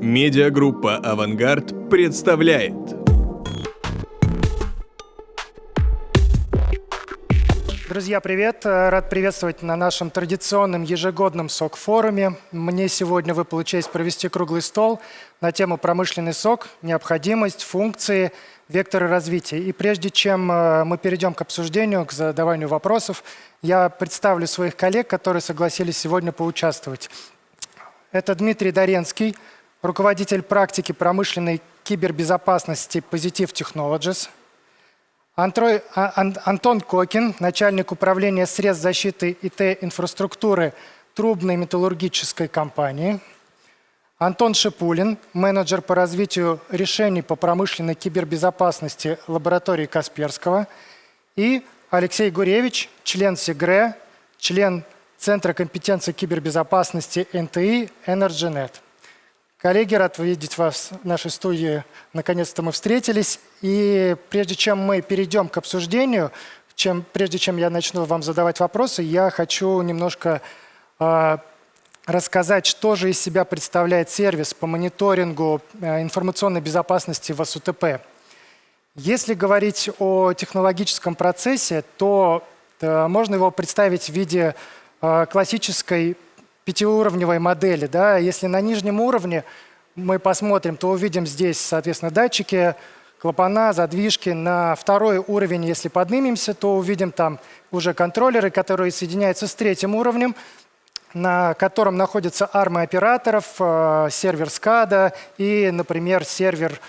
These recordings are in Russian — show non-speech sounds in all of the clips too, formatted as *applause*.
Медиагруппа «Авангард» представляет. Друзья, привет! Рад приветствовать на нашем традиционном ежегодном СОК-форуме. Мне сегодня выпала честь провести круглый стол на тему «Промышленный сок. Необходимость, функции, векторы развития». И прежде чем э, мы перейдем к обсуждению, к задаванию вопросов, я представлю своих коллег, которые согласились сегодня поучаствовать. Это Дмитрий Доренский, руководитель практики промышленной кибербезопасности Positive Technologies. Антрой, а, Антон Кокин, начальник управления средств защиты ИТ-инфраструктуры трубной металлургической компании. Антон Шипулин, менеджер по развитию решений по промышленной кибербезопасности лаборатории Касперского. И Алексей Гуревич, член СИГРЭ, член Центра компетенции кибербезопасности НТИ EnergyNet. Коллеги, рад видеть вас в нашей студии. Наконец-то мы встретились. И прежде чем мы перейдем к обсуждению, чем, прежде чем я начну вам задавать вопросы, я хочу немножко э, рассказать, что же из себя представляет сервис по мониторингу э, информационной безопасности в СУТП. Если говорить о технологическом процессе, то э, можно его представить в виде э, классической пятиуровневой модели. Да? Если на нижнем уровне мы посмотрим, то увидим здесь, соответственно, датчики, клапана, задвижки. На второй уровень, если поднимемся, то увидим там уже контроллеры, которые соединяются с третьим уровнем, на котором находятся армы операторов, э, сервер SCADA и, например, сервер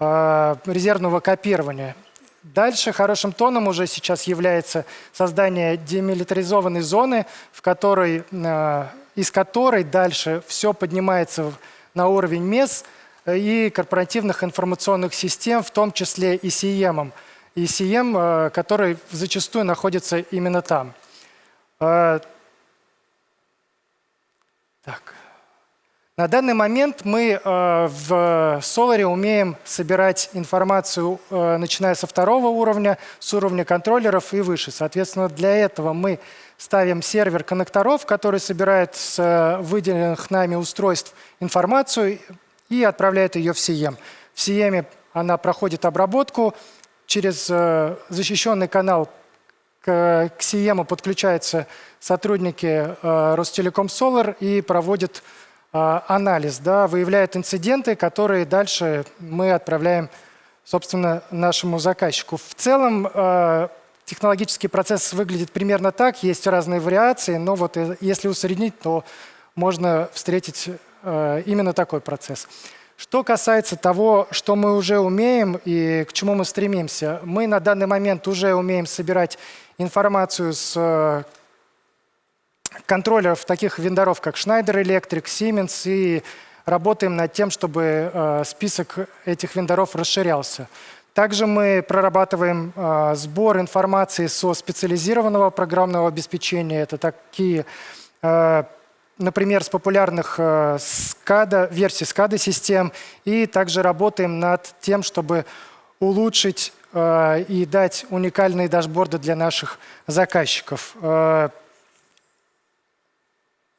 э, резервного копирования. Дальше хорошим тоном уже сейчас является создание демилитаризованной зоны, в которой э, из которой дальше все поднимается на уровень МЕС и корпоративных информационных систем, в том числе и CEM, и CEM, который зачастую находится именно там. Э, так. На данный момент мы э, в Solar умеем собирать информацию, э, начиная со второго уровня, с уровня контроллеров и выше. Соответственно, для этого мы ставим сервер коннекторов, который собирает с э, выделенных нами устройств информацию и отправляет ее в CM. В CM она проходит обработку, через защищенный канал к CM подключаются сотрудники Ростелеком Solar и проводят анализ, да, выявляет инциденты, которые дальше мы отправляем, собственно, нашему заказчику. В целом технологический процесс выглядит примерно так, есть разные вариации, но вот э, если усреднить, то можно встретить а, именно такой процесс. Что касается того, что мы уже умеем и к чему мы стремимся, мы на данный момент уже умеем собирать информацию с контроллеров таких вендоров, как Schneider Electric, Siemens, и работаем над тем, чтобы э, список этих вендоров расширялся. Также мы прорабатываем э, сбор информации со специализированного программного обеспечения. Это такие, э, например, с популярных SCADA, версий SCADA систем. И также работаем над тем, чтобы улучшить и дать уникальные дашборды для наших заказчиков.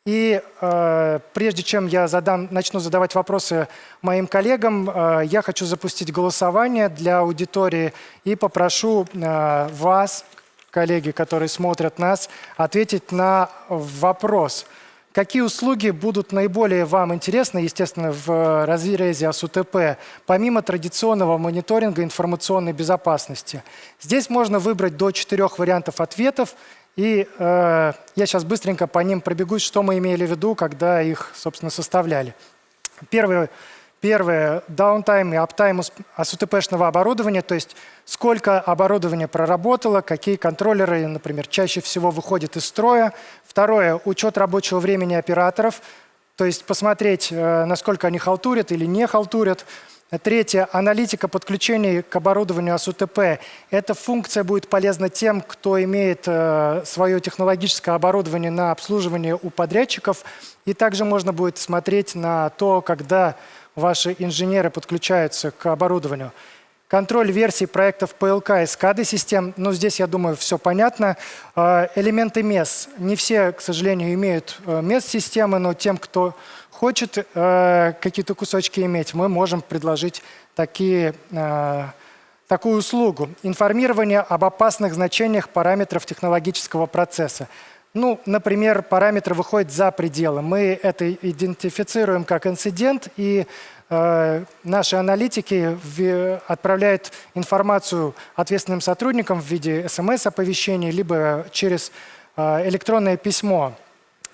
И э, прежде чем я задам, начну задавать вопросы моим коллегам, э, я хочу запустить голосование для аудитории и попрошу э, вас, коллеги, которые смотрят нас, ответить на вопрос. Какие услуги будут наиболее вам интересны, естественно, в разрезе АСУТП, помимо традиционного мониторинга информационной безопасности? Здесь можно выбрать до четырех вариантов ответов и э, я сейчас быстренько по ним пробегусь, что мы имели в виду, когда их, собственно, составляли. Первое, первое downtime и uptime АСУТПшного оборудования, то есть сколько оборудования проработало, какие контроллеры, например, чаще всего выходят из строя. Второе, учет рабочего времени операторов, то есть посмотреть, э, насколько они халтурят или не халтурят. Третье. Аналитика подключений к оборудованию АСУТП. Эта функция будет полезна тем, кто имеет э, свое технологическое оборудование на обслуживание у подрядчиков. И также можно будет смотреть на то, когда ваши инженеры подключаются к оборудованию. Контроль версий проектов ПЛК и SCADA-систем. Ну, здесь, я думаю, все понятно. Э, Элементы MES. Не все, к сожалению, имеют э, MES-системы, но тем, кто хочет э, какие-то кусочки иметь, мы можем предложить такие, э, такую услугу. Информирование об опасных значениях параметров технологического процесса. Ну, например, параметр выходит за пределы. Мы это идентифицируем как инцидент, и э, наши аналитики в- отправляют информацию ответственным сотрудникам в виде смс-оповещений, либо через э, электронное письмо.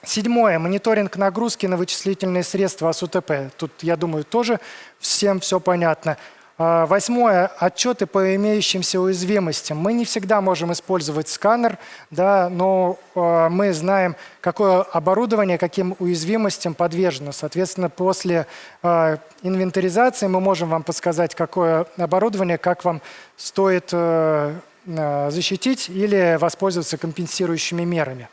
Седьмое. Мониторинг нагрузки на вычислительные средства АСУТП. Тут, я думаю, тоже всем все понятно. А, Восьмое. Отчеты по имеющимся уязвимостям. Мы не всегда можем использовать сканер, да, но а, мы знаем, какое оборудование каким уязвимостям подвержено. Соответственно, после а, инвентаризации мы можем вам подсказать, какое оборудование, как вам стоит э, защитить или воспользоваться компенсирующими мерами.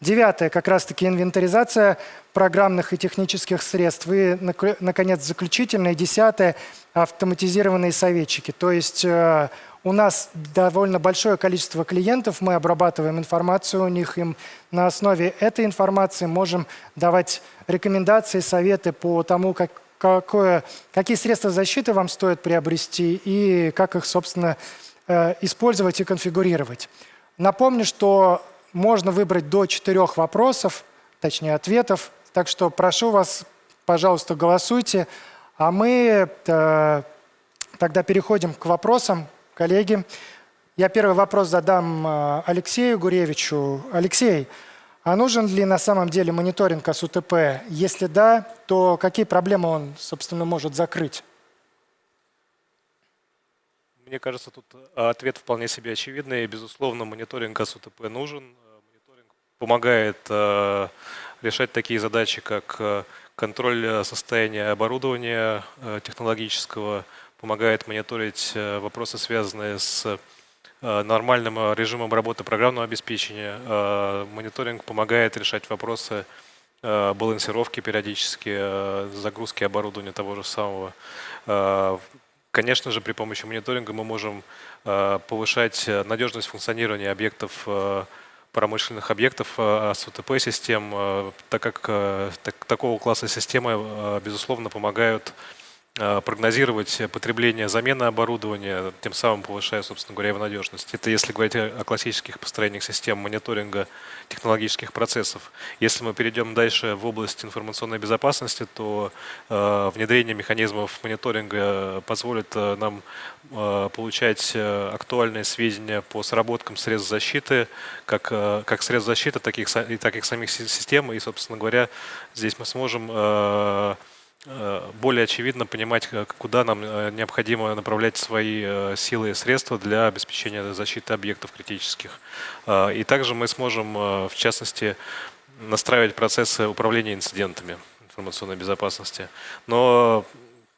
Девятое, как раз-таки инвентаризация программных и технических средств. И, нак- наконец, заключительное. Десятое, автоматизированные советчики. То есть э, у нас довольно большое количество клиентов, мы обрабатываем информацию у них, им на основе этой информации можем давать рекомендации, советы по тому, как, какое, какие средства защиты вам стоит приобрести и как их, собственно, э, использовать и конфигурировать. Напомню, что можно выбрать до четырех вопросов, точнее ответов, так что прошу вас, пожалуйста, голосуйте. А мы э, тогда переходим к вопросам, коллеги. Я первый вопрос задам э, Алексею Гуревичу. Алексей, а нужен ли на самом деле мониторинг АСУТП? Если да, то какие проблемы он, собственно, может закрыть? Мне кажется, тут э, ответ вполне себе очевидный. Безусловно, мониторинг АСУТП нужен. Помогает э, решать такие задачи, как э, контроль э, состояния оборудования технологического, помогает мониторить вопросы, связанные с нормальным режимом работы программного обеспечения. Мониторинг помогает решать вопросы балансировки периодически, загрузки оборудования того же самого. Конечно же, при помощи мониторинга мы можем повышать надежность функционирования объектов, промышленных объектов э, СУТП-систем, э, так как э, так- такого класса системы, безусловно, помогают прогнозировать потребление замены оборудования, тем самым повышая, собственно говоря, его надежность. Это если говорить о классических построениях систем мониторинга технологических процессов. Если мы перейдем дальше в область информационной безопасности, то э, внедрение механизмов мониторинга позволит э, нам э, получать э, актуальные сведения по сработкам средств защиты, как, э, как средств защиты, таких, и так и самих си- систем. И, собственно говоря, здесь мы сможем э, э, более очевидно понимать, как- куда нам э, необходимо направлять свои э, силы и средства для обеспечения защиты объектов критических. Э, И также мы сможем, э, в частности, настраивать процессы управления инцидентами информационной безопасности. Но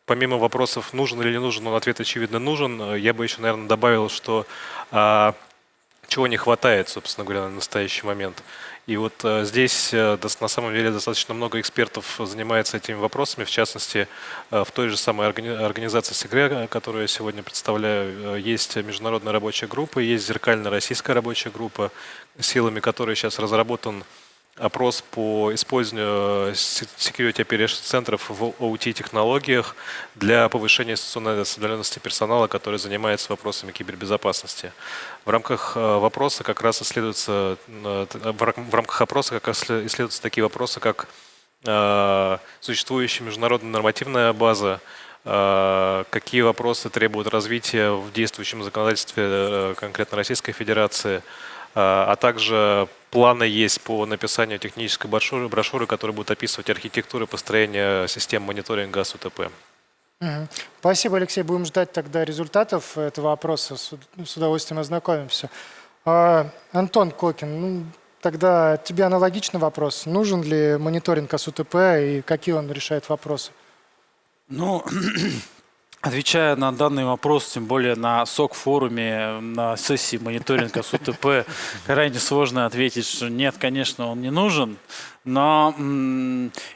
помимо вопросов, нужен или не нужен, он ответ, очевидно, нужен. Э, Я бы еще, наверное, добавил, что а, чего не хватает, собственно говоря, на настоящий момент. И вот э, здесь э, на самом деле достаточно много экспертов занимается этими вопросами, в частности, э, в той же самой органи- организации СИГРЕ, которую я сегодня представляю, есть международная рабочая группа, есть зеркальная российская рабочая группа, силами которой сейчас разработан опрос по использованию э, Security Operations центров в OT-технологиях для повышения институционной осведомленности персонала, который занимается вопросами кибербезопасности. В рамках э, вопроса как раз исследуются, э, в рамках опроса как раз иссле- исследуются такие вопросы, как существующая международная нормативная база, какие вопросы требуют развития в действующем законодательстве конкретно Российской Федерации, а также планы есть по написанию технической брошюры, брошюры которая будет описывать архитектуру построения систем мониторинга СУТП. Спасибо, Алексей. Будем ждать тогда результатов этого опроса. С уд- с удовольствием ознакомимся. А, Антон Кокин, ну, тогда тебе аналогичный вопрос. Нужен ли мониторинг АСУТП и какие он решает вопросы? Ну, *clears throat* Отвечая на данный вопрос, тем более на СОК-форуме, на сессии мониторинга с УТП, крайне сложно ответить, что нет, конечно, он не нужен. Но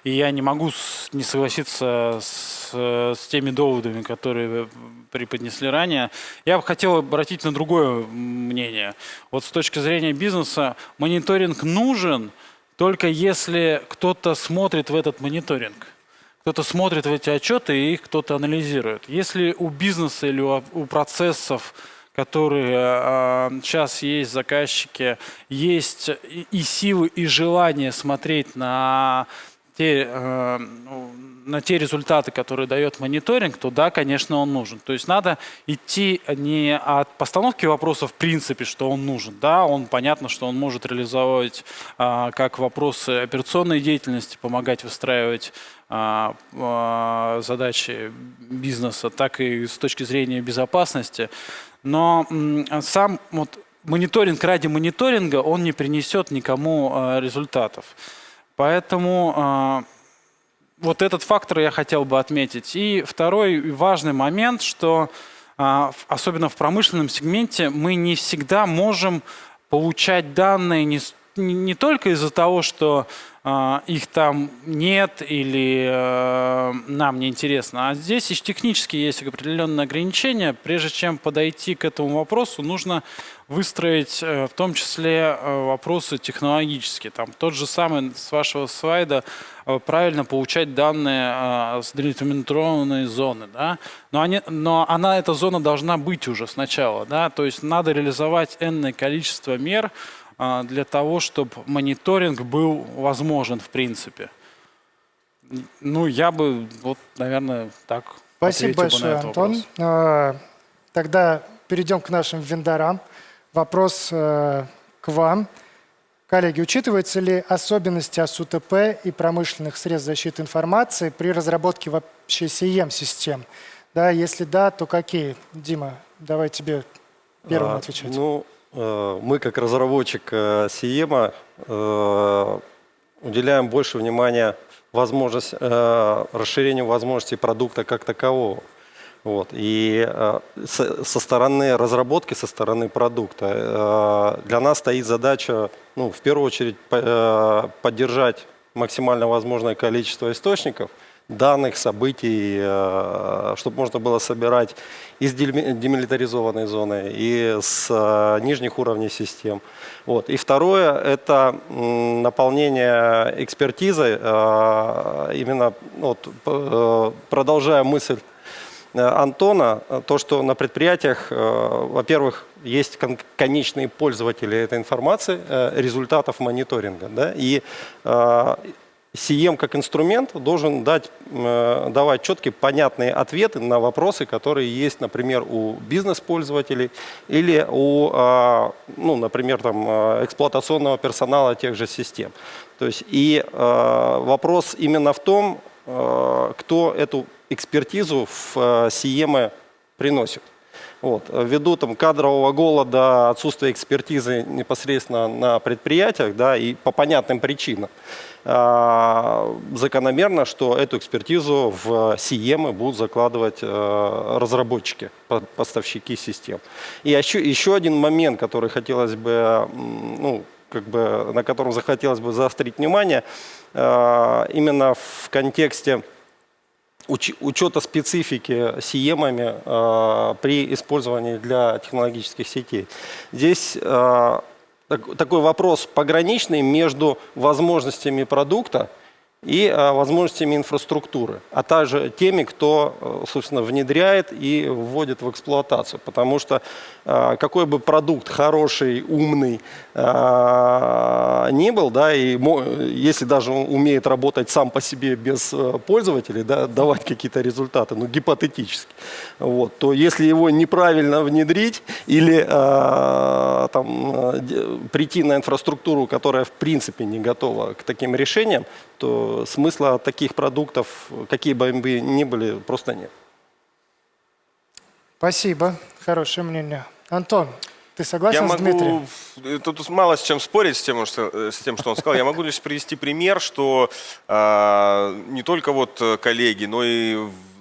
я не могу не согласиться с, с теми доводами, которые вы преподнесли ранее. Я бы хотел обратить на другое мнение. Вот с точки зрения бизнеса мониторинг нужен только если кто-то смотрит в этот мониторинг. Кто-то смотрит в эти отчеты и их кто-то анализирует. Если у бизнеса или у, процессов, которые сейчас есть заказчики, есть и, и силы, и желание смотреть на те, э, ну, на те результаты, которые дает мониторинг, то да, конечно, он нужен. То есть надо идти не от постановки вопроса в принципе, что он нужен. Да, он понятно, что он может реализовывать а, как вопросы операционной деятельности, помогать выстраивать а, а, задачи бизнеса, так и с точки зрения безопасности. Но сам вот мониторинг ради мониторинга, он не принесет никому а, результатов. Поэтому вот этот фактор я хотел бы отметить. И второй важный момент, что а, особенно в промышленном сегменте мы не всегда можем получать данные не, не- только из-за того, что а, их там нет или э, нам не интересно, а здесь и технически есть определенные ограничения. Прежде чем подойти к этому вопросу, нужно выстроить э, в том числе э, вопросы технологические. Там тот же самый с вашего слайда э, правильно получать данные с делимитированной зоны, да? но, они, но она, эта зона должна быть уже сначала, да? то есть надо реализовать энное количество мер для того, чтобы мониторинг был возможен в принципе. Ну, я бы, вот, наверное, так Спасибо большое, Антон. вопрос. А, Тогда перейдем к нашим вендорам. Вопрос э, к вам. Коллеги, учитываются ли особенности АСУТП и промышленных средств защиты информации при разработке вообще CEM-систем? Да, если да, то какие? Дима, давай тебе первым А, отвечать. Ну, э, мы как разработчик э, Сиема э, уделяем больше внимания возможность, расширению возможностей продукта как такового. Вот. И э, со, стороны разработки, со стороны продукта э, для нас стоит задача, ну, в первую очередь, э, поддержать максимально возможное количество источников, данных, событий, чтобы можно было собирать из демилитаризованной зоны и с нижних уровней систем. Вот. И второе – это наполнение экспертизой, именно вот, продолжая мысль Антона, э, то, что на предприятиях, э, во-первых, есть кон- конечные пользователи этой информации, э, результатов мониторинга. Да? И э, CM как инструмент должен дать, э, давать четкие, понятные ответы на вопросы, которые есть, например, у бизнес-пользователей или у, э, ну, например, там, э, эксплуатационного персонала тех же систем. То есть и э, вопрос именно в том, э, кто эту экспертизу в э, CM приносит. Вот. Ввиду там, кадрового голода, отсутствия экспертизы непосредственно на предприятиях, да, и по понятным причинам, а, закономерно, что эту экспертизу в CM будут закладывать э, разработчики, по- поставщики систем. И еще, еще один момент, который хотелось бы, ну, как бы, на котором захотелось бы заострить внимание, э, именно в контексте уч- учета специфики сиемами э, при использовании для технологических сетей. Здесь э, так- такой вопрос пограничный между возможностями продукта и э, возможностями инфраструктуры, а также теми, кто, э, собственно, внедряет и вводит в эксплуатацию. Потому что э, какой бы продукт хороший, умный ни был, да, и если даже он умеет работать сам по себе без э, пользователей, да, *laughs* давать какие-то результаты, ну, гипотетически, вот, то если его неправильно внедрить или э, там, э, прийти на инфраструктуру, которая в принципе не готова к таким решениям, то смысла таких продуктов, какие бы они ни были, просто нет. Спасибо, хорошее мнение. Антон, ты согласен Я с Дмитрием? могу, э, тут мало с чем спорить, с тем, что, э, с тем, что он сказал. Я могу лишь привести пример, что а, не только вот э, коллеги, но и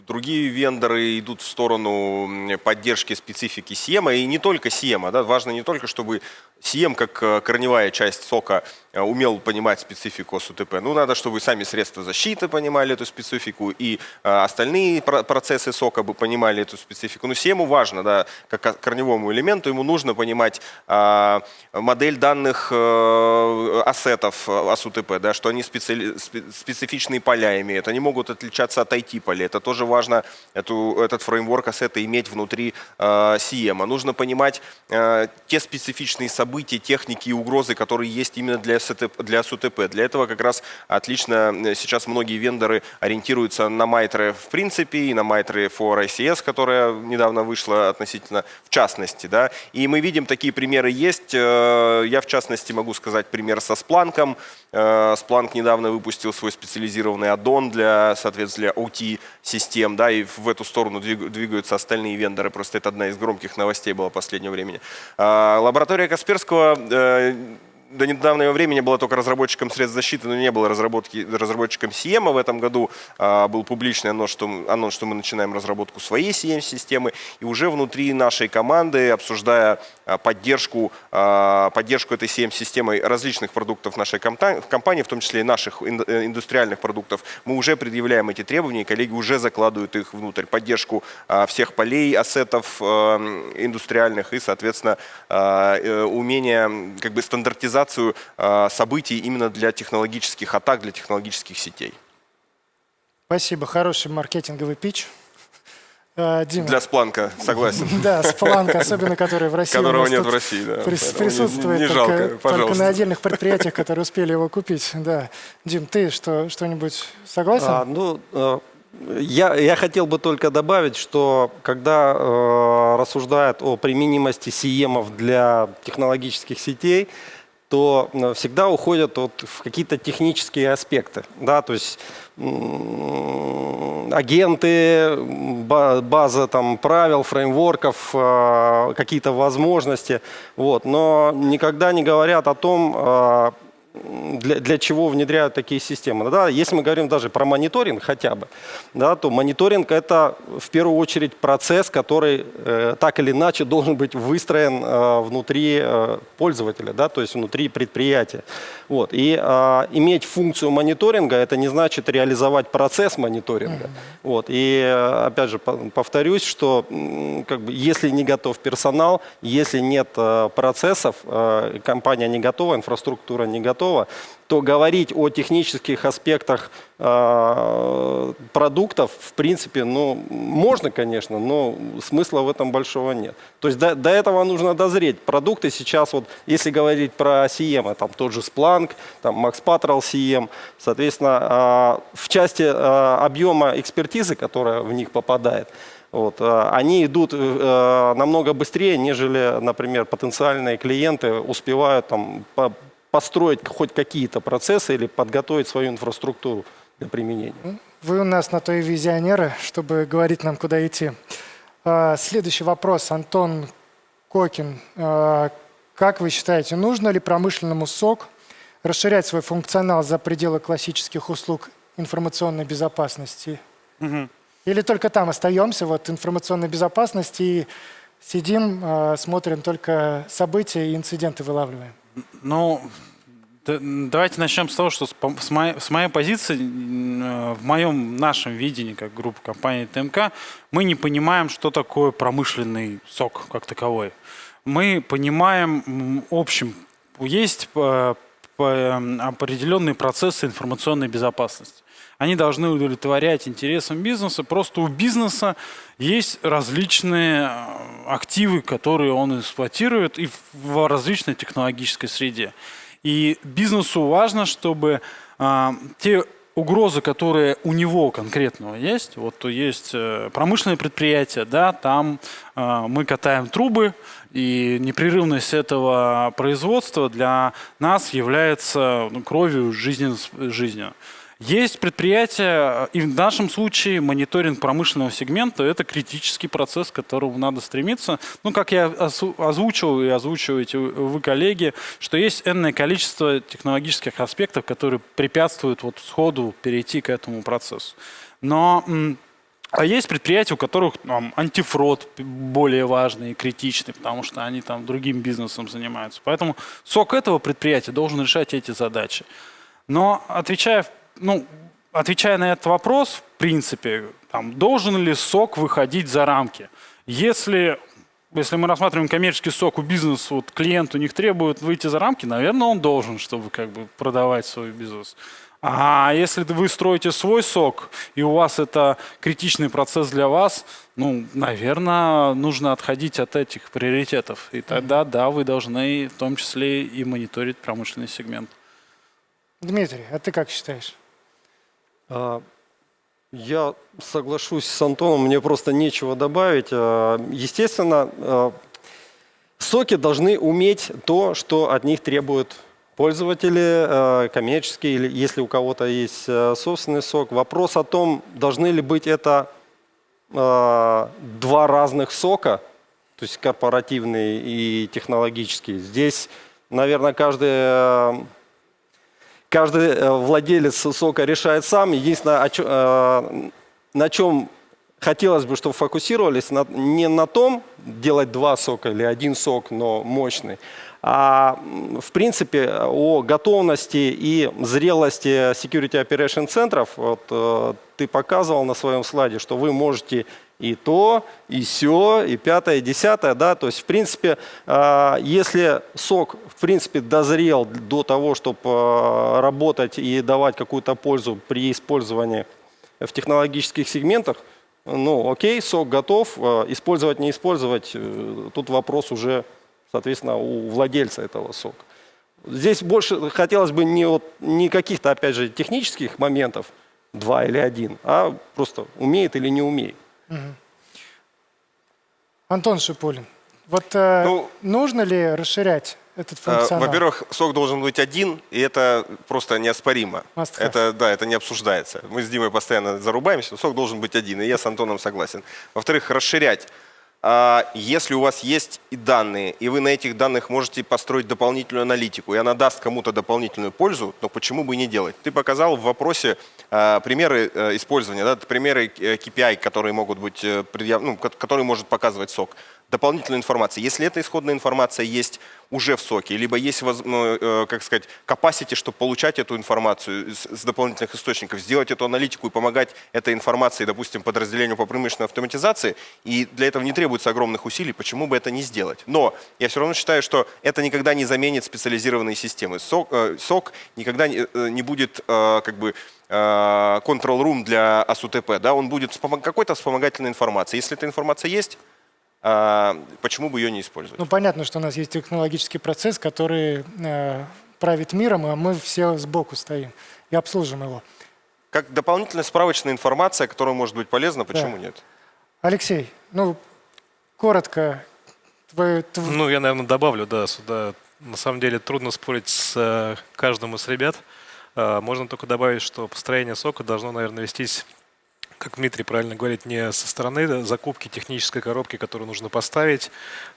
другие вендоры идут в сторону поддержки специфики Сиема, и не только Сиема. Да? Важно не только, чтобы Сием, как э, корневая часть сока, э, умел понимать специфику СУТП. Ну, надо, чтобы сами средства защиты понимали эту специфику, и э, остальные про- процессы сока бы понимали эту специфику. Но Сиему важно, да, как корневому элементу, ему нужно понимать а, модель данных э, ассетов э, АСУТП, да, что они специали- спе- специфичные поля имеют, они могут отличаться от IT-полей. Это тоже важно, эту, этот фреймворк ассета иметь внутри э, Сиема. Нужно понимать э, те специфичные события, техники и угрозы, которые есть именно для, Для СУТП. Для этого как раз отлично э, сейчас многие вендоры ориентируются на Майтре в принципе и на Майтре for ICS, которая недавно вышла относительно в частности. Да? И мы видим, такие примеры есть. Э, Я в частности могу сказать пример со Спланком. Splunk недавно выпустил свой специализированный аддон для, соответственно, для OT-систем, да, и в эту сторону двиг- двигаются остальные вендоры. Просто это одна из громких новостей была последнего времени. Лаборатория Касперского э, до недавнего времени была только разработчиком средств защиты, но не было разработки, разработчиком CM. В этом году а, был публичный анонс что, анонс, что мы начинаем разработку своей CM-системы. И уже внутри нашей команды, обсуждая поддержку, а, поддержку этой CM-системой различных продуктов нашей компании, в том числе и наших э, индустриальных продуктов, мы уже предъявляем эти требования, и коллеги уже закладывают их внутрь. Поддержку всех полей, ассетов индустриальных и, соответственно, э, умение как бы стандартизацию событий именно для технологических атак, для технологических сетей. Спасибо, хороший маркетинговый пич. Э, Дима. Для Спланка, согласен. Да, Splunk, особенно который в России. Которого нет в России, да. не- Присутствует Не только, жалко, только пожалуйста. на отдельных предприятиях, которые успели его купить. Да. Дим, ты что, что-нибудь согласен? А, ну, э, я, я хотел бы только добавить, что когда э, рассуждают о применимости сиемов для технологических сетей, то всегда уходят вот в какие-то технические аспекты. Да? То есть агенты, ба- база там, правил, фреймворков, э, какие-то возможности. Вот. Но никогда не говорят о том, э, для, для чего внедряют такие системы. Да, если мы говорим даже про мониторинг хотя бы, да, то мониторинг это в первую очередь процесс, который э, так или иначе должен быть выстроен э, внутри э, пользователя, да, то есть внутри предприятия. Вот. И э, иметь функцию мониторинга это не значит реализовать процесс мониторинга. Вот. И опять же по- повторюсь, что как бы, если не готов персонал, если нет э, процессов, э, компания не готова, инфраструктура не готова, то говорить о технических аспектах э, продуктов, в принципе, ну, можно, конечно, но смысла в этом большого нет. То есть до, до этого нужно дозреть. Продукты сейчас, вот, если говорить про CM, там тот же Splunk, там Max Patrol CM, соответственно, э, в части э, объема экспертизы, которая в них попадает, вот, э, они идут э, намного быстрее, нежели, например, потенциальные клиенты успевают там, по- построить хоть какие-то процессы или подготовить свою инфраструктуру для применения. Вы у нас на то и визионеры, чтобы говорить нам, куда идти. А, Следующий вопрос. Антон Кокин. А, Как вы считаете, нужно ли промышленному СОК расширять свой функционал за пределы классических услуг информационной безопасности? Или только там остаемся, вот информационной безопасности, и сидим, а, смотрим только события и инциденты вылавливаем? Ну, давайте начнем с того, что с, моей, с моей позиции, э, в моем нашем видении, как группа компании ТМК, мы не понимаем, что такое промышленный сок как таковой. Мы понимаем общем, есть э, э, определенные процессы информационной безопасности. Они должны удовлетворять интересам бизнеса. Просто у бизнеса есть различные э, активы, которые он эксплуатирует и в различной технологической среде. И бизнесу важно, чтобы а, те угрозы, которые у него конкретного есть, вот то есть э, промышленное предприятие, да, там э, мы катаем трубы, и непрерывность этого производства для нас является ну, кровью жизненно, жизнью. Есть предприятия, и в нашем случае мониторинг промышленного сегмента – это критический процесс, к которому надо стремиться. Ну, как я озвучил и озвучиваете вы, коллеги, что есть энное количество технологических аспектов, которые препятствуют вот сходу перейти к этому процессу. Но А есть предприятия, у которых там, антифрод более важный и критичный, потому что они там другим бизнесом занимаются. Поэтому сок этого предприятия должен решать эти задачи. Но отвечая, ну, отвечая на этот вопрос, в принципе, там, должен ли сок выходить за рамки? Если, если мы рассматриваем коммерческий сок у бизнеса, вот клиент у них требует выйти за рамки, наверное, он должен, чтобы как бы продавать свой бизнес. А если вы строите свой сок, и у вас это критичный процесс для вас, ну, наверное, нужно отходить от этих приоритетов. И тогда, да, вы должны в том числе и мониторить промышленный сегмент. Дмитрий, а ты как считаешь? А, Я соглашусь с Антоном, мне просто нечего добавить. А, Естественно, а, соки должны уметь то, что от них требуют пользователи, а, коммерческие, или если у кого-то есть а, собственный сок. Вопрос о том, должны ли быть это а, два разных сока, то есть корпоративный и технологический. Здесь, наверное, каждый каждый э, владелец сока решает сам. Единственное, э, на чем хотелось бы, чтобы фокусировались, на- не на том, делать два сока или один сок, но мощный, а в принципе о готовности и зрелости security operation центров. Вот, э, ты показывал на своем слайде, что вы можете и то, и все, и пятое, и десятое, да, то есть, в принципе, а, если сок, в принципе, дозрел до того, чтобы работать и давать какую-то пользу при использовании в технологических сегментах, ну, окей, сок готов, а, использовать, не использовать, э, тут вопрос уже, соответственно, у владельца этого сока. Здесь больше хотелось бы не, вот, не каких-то, опять же, технических моментов, два или один, а просто умеет или не умеет. Антон Шипулин, вот э, Ну, нужно ли расширять этот А, функционал? Во-первых, сок должен быть один, и это просто неоспоримо. Это, да, это не обсуждается. Мы с Димой постоянно зарубаемся, но сок должен быть один, и я с Антоном согласен. Во-вторых, расширять. А, Если у вас есть и данные, и вы на этих данных можете построить дополнительную аналитику, и она даст кому-то дополнительную пользу, то почему бы и не делать? Ты показал в вопросе а, примеры э, использования, да, примеры э, KPI, которые могут быть, э, предъяв- ну, ко- которые может показывать сок дополнительную информацию. Если эта исходная информация есть уже в соке, либо есть, ну, э, как сказать, capacity, чтобы получать эту информацию с, дополнительных источников, сделать эту аналитику и помогать этой информации, допустим, подразделению по промышленной автоматизации, и для этого не требуется огромных усилий, почему бы это не сделать? Но я все равно считаю, что это никогда не заменит специализированные системы. Сок, э, сок никогда не, э, будет как бы control room для АСУТП, да, он будет какой-то вспомогательной информацией. Если эта информация есть, почему бы ее не использовать? Ну, понятно, что у нас есть технологический процесс, который э, правит миром, а мы все сбоку стоим и обслуживаем его. Как дополнительная справочная информация, которая может быть полезна, почему Да. нет? Алексей, ну, коротко, твой, тв- Ну, я, наверное, добавлю, да, сюда. На самом деле трудно спорить с э, каждым из ребят. Э, Можно только добавить, что построение сока должно, наверное, вестись, как Дмитрий правильно говорит, не со стороны закупки технической коробки, которую нужно поставить,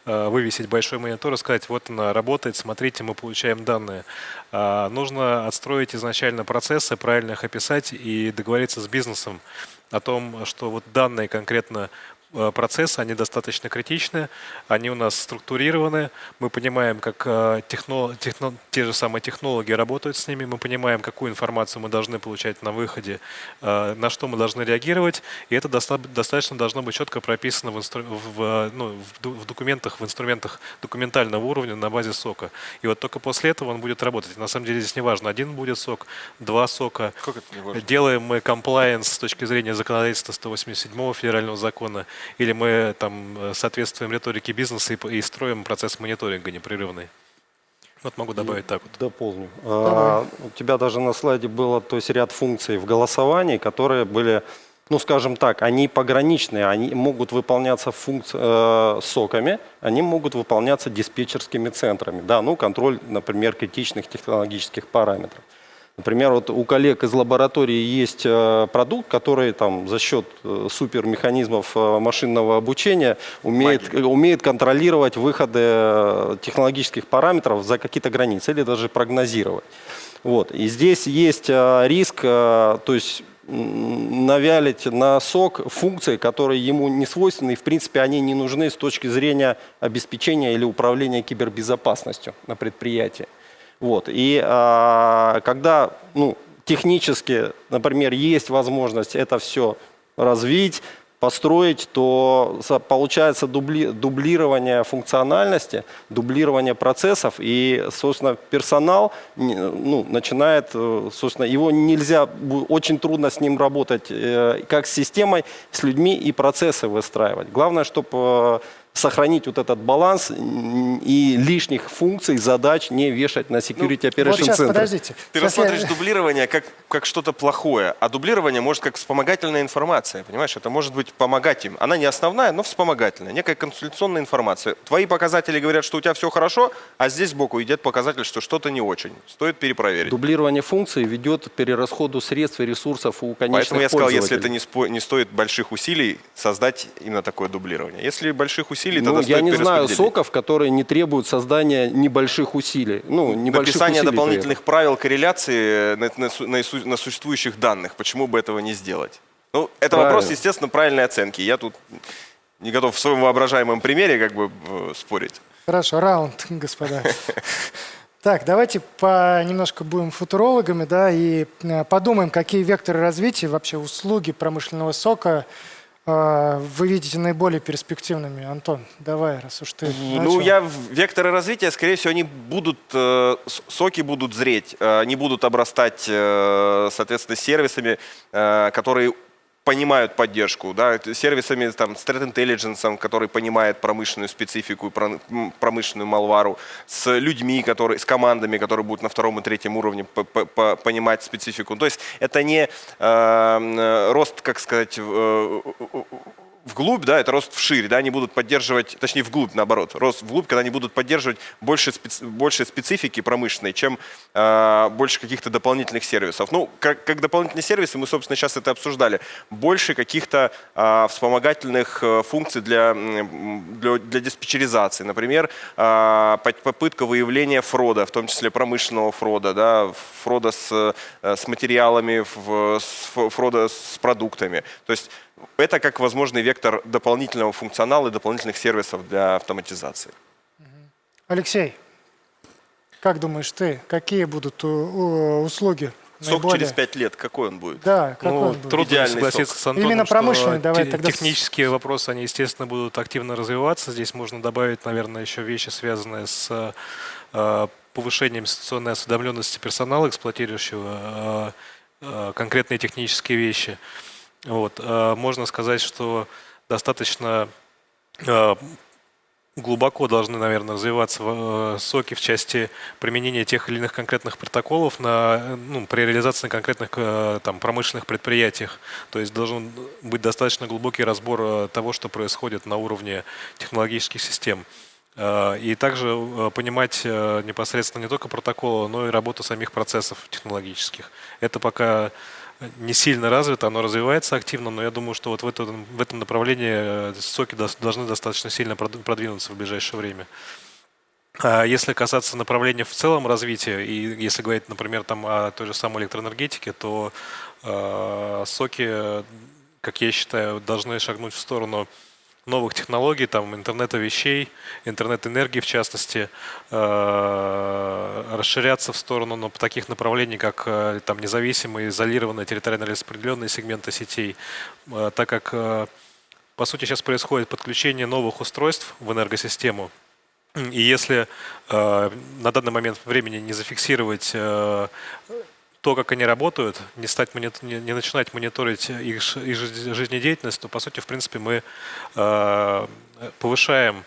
э, вывесить большой монитор и сказать, вот она работает, смотрите, мы получаем данные. А Нужно отстроить изначально процессы, правильно их описать и договориться с бизнесом о том, что вот данные конкретно процессы, они достаточно критичны, они у нас структурированы, мы понимаем, как э, техно- техно- те же самые технологи работают с ними, мы понимаем, какую информацию мы должны получать на выходе, э, на что мы должны реагировать, и это доста- достаточно должно быть четко прописано в, инстру- в, э, ну, в документах, в инструментах документального уровня на базе сока. И вот только после этого он будет работать. На самом деле здесь не важно, один будет сок, два сока? Делаем мы комплайенс с точки зрения законодательства 187 федерального закона, или мы там э, соответствуем риторике бизнеса и, и строим процесс мониторинга непрерывный. Вот могу добавить так вот. Дополню. А, У тебя даже на слайде было то есть ряд функций в голосовании, которые были, ну скажем так, они пограничные, они могут выполняться функци- э, соками, они могут выполняться диспетчерскими центрами. Да, ну контроль, например, критичных технологических параметров. Например, вот у коллег из лаборатории есть э, продукт, который там за счет э, супермеханизмов э, машинного обучения умеет, умеет контролировать выходы технологических параметров за какие-то границы или даже прогнозировать. Вот. И здесь есть риск, то есть навялить на сок функции, которые ему не свойственны, и в принципе они не нужны с точки зрения обеспечения или управления кибербезопасностью на предприятии. Вот. И а, когда ну, технически, например, есть возможность это все развить, построить, то получается дубли- дублирование функциональности, дублирование процессов, и, собственно, персонал ну, начинает, э, собственно, его нельзя, очень трудно с ним работать, э, как с системой, с людьми и процессы выстраивать. Главное, чтобы сохранить вот этот баланс и лишних функций, задач не вешать на Security Вот Operation сейчас, Center. подождите. Ты Сейчас я- рассматриваешь дублирование как, как что-то плохое, а дублирование может как вспомогательная информация, понимаешь? Это может быть помогать им. Она не основная, но вспомогательная, некая консультационная информация. Твои показатели говорят, что у тебя все хорошо, а здесь сбоку идет показатель, что что-то не очень. Стоит перепроверить. Дублирование функций ведет к перерасходу средств и ресурсов у конечных Поэтому я сказал, если это не, спо- не стоит больших усилий, создать именно такое дублирование. Если больших усилий, Ну, тогда я стоит не знаю соков, которые не требуют создания небольших усилий. Ну, небольших Написание усилий дополнительных правил корреляции на, на на на существующих данных. Почему бы этого не сделать? Ну, это Правильно. вопрос, естественно, правильной оценки. Я тут не готов в своем воображаемом примере как бы э, спорить. Хорошо, раунд, господа. Так, давайте по, немножко будем футурологами, да, и э, подумаем, какие векторы развития, вообще услуги промышленного сока вы видите наиболее перспективными. Антон, давай, раз уж ты Ну, начал. я в- векторы развития, скорее всего, они будут, э, соки будут зреть, э, они будут обрастать, э, соответственно, сервисами, которые понимают поддержку, да, сервисами там, Threat Intelligence, который понимает промышленную специфику, и промышленную малвару, с людьми, которые, с командами, которые будут на втором и третьем уровне по- по- по- понимать специфику. То есть это не э, м, рост, как сказать, э, вглубь, да, это рост вширь, да, они будут поддерживать, точнее вглубь, наоборот, рост вглубь, когда они будут поддерживать больше, специ- больше специфики промышленной, чем э, больше каких-то дополнительных сервисов. Ну, как, как дополнительные сервисы, мы, собственно, сейчас это обсуждали, больше каких-то э, вспомогательных э, функций для, для, для диспетчеризации. Например, э, по- попытка выявления фрода, в том числе промышленного фрода, да, фрода с, э, с материалами, фрода с продуктами. То есть это как возможный вектор дополнительного функционала и дополнительных сервисов для автоматизации. Алексей, как думаешь ты, какие будут у- услуги Сок наиболее- через пять лет, какой он будет? Да, какой Ну, он будет? трудно Идеальный согласиться сок. с Антоном, Именно что промышленный, давай тогда технические вопросы, они, естественно, будут активно развиваться. Здесь можно добавить, наверное, еще вещи, связанные с э, повышением ситуационной осведомленности персонала, эксплуатирующего э, э, конкретные технические вещи. Вот. э, Можно сказать, что достаточно э, глубоко должны, наверное, развиваться э, соки в части применения тех или иных конкретных протоколов на, ну, при реализации на конкретных там, промышленных предприятиях. То есть должен быть достаточно глубокий разбор того, что происходит на уровне технологических систем. И также понимать непосредственно не только протоколы, но и работу самих процессов технологических. Это пока не сильно развито, оно развивается активно, но я думаю, что вот в этом, в этом направлении э, соки должны достаточно сильно продвинуться в ближайшее время. А Если касаться направления в целом развития, и если говорить, например, там о той же самой электроэнергетике, то э, соки, э, как я считаю, должны шагнуть в сторону новых технологий, там интернета вещей, интернет энергии в частности, э, расширяться в сторону ну, таких направлений, как э, там независимые, изолированные, территориально распределенные сегменты сетей, Э, так как по сути сейчас происходит подключение новых устройств в энергосистему, и если на данный момент времени не зафиксировать то, как они работают, не, стать монит- не, не начинать мониторить их, их жиз- жизнедеятельность, то, по сути, в принципе, мы э, повышаем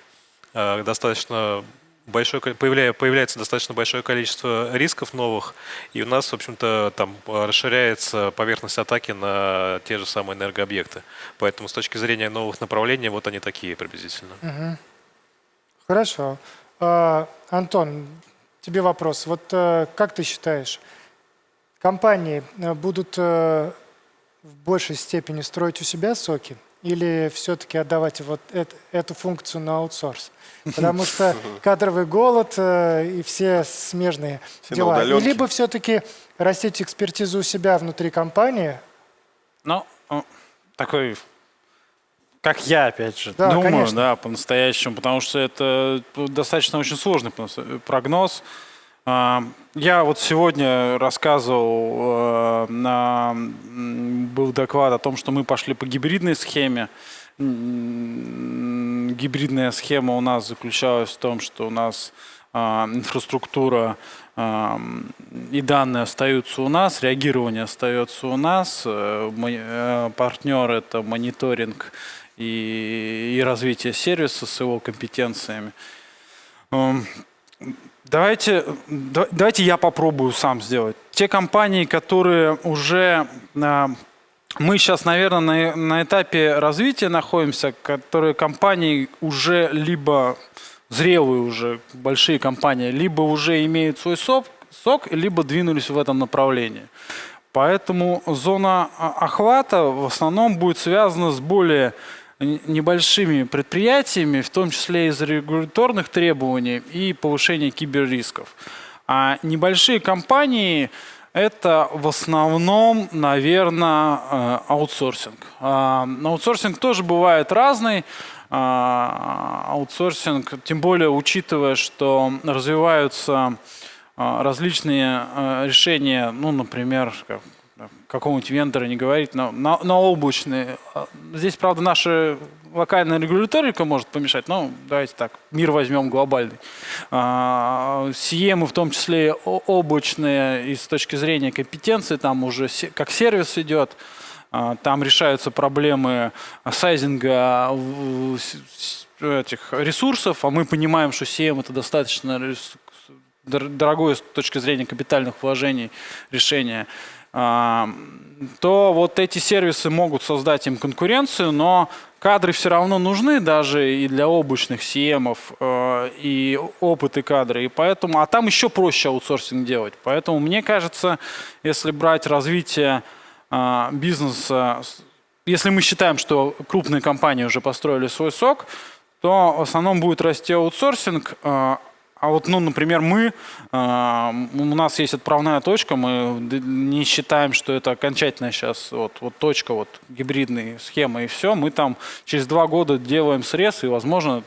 э, достаточно большое, появляя- появляется достаточно большое количество рисков новых, и у нас, в общем-то, там расширяется поверхность атаки на те же самые энергообъекты. Поэтому с точки зрения новых направлений, вот они такие приблизительно. Хорошо. А, Антон, тебе вопрос. Вот э, как ты считаешь, компании э, будут э, в большей степени строить у себя соки или все-таки отдавать вот эт- эту функцию на аутсорс? Потому что *laughs* кадровый голод э, и все смежные Все дела. И либо все-таки растить экспертизу у себя внутри компании, Ну, такой, как я, опять же, Да, думаю, конечно. да, по-настоящему, потому что это достаточно очень сложный прогноз. А, Я вот сегодня рассказывал, э, был доклад о том, что мы пошли по гибридной схеме. Гибридная схема у нас заключалась в том, что у нас а, инфраструктура а, и данные остаются у нас, реагирование остается у нас, э, э, партнер это мониторинг и, и развитие сервиса с его компетенциями. Давайте, да- давайте я попробую сам сделать. Те компании, которые уже а, мы сейчас, наверное, на, на этапе развития находимся, которые компании уже либо зрелые уже большие компании, либо уже имеют свой сок, сок либо двинулись в этом направлении. Поэтому зона а, охвата в основном будет связана с более небольшими предприятиями, в том числе из регуляторных требований и повышения киберрисков. А небольшие компании это в основном, наверное, аутсорсинг. А, Аутсорсинг тоже бывает разный. А, Аутсорсинг, тем более учитывая, что развиваются а, различные а, решения, ну, например, какого-нибудь вендора не говорить, но на, на облачные. Здесь, правда, наша локальная регуляторика может помешать, но давайте так, мир возьмем глобальный. А, Сиемы, в том числе облачные, и с точки зрения компетенции, там уже как сервис идет, а, там решаются проблемы сайзинга этих ресурсов, а мы понимаем, что CM это достаточно дорогое с точки зрения капитальных вложений решение, то вот эти сервисы могут создать им конкуренцию, но кадры все равно нужны даже и для облачных CM, э, и опыт и кадры. И поэтому, а там еще проще аутсорсинг делать. Поэтому мне кажется, если брать развитие а, бизнеса, если мы считаем, что крупные компании уже построили свой сок, то в основном будет расти аутсорсинг. А, вот, ну, например, мы, м, у нас есть отправная точка, мы не считаем, что это окончательная сейчас вот, вот точка, вот гибридные схемы и все. Мы там через два года делаем срез и, возможно,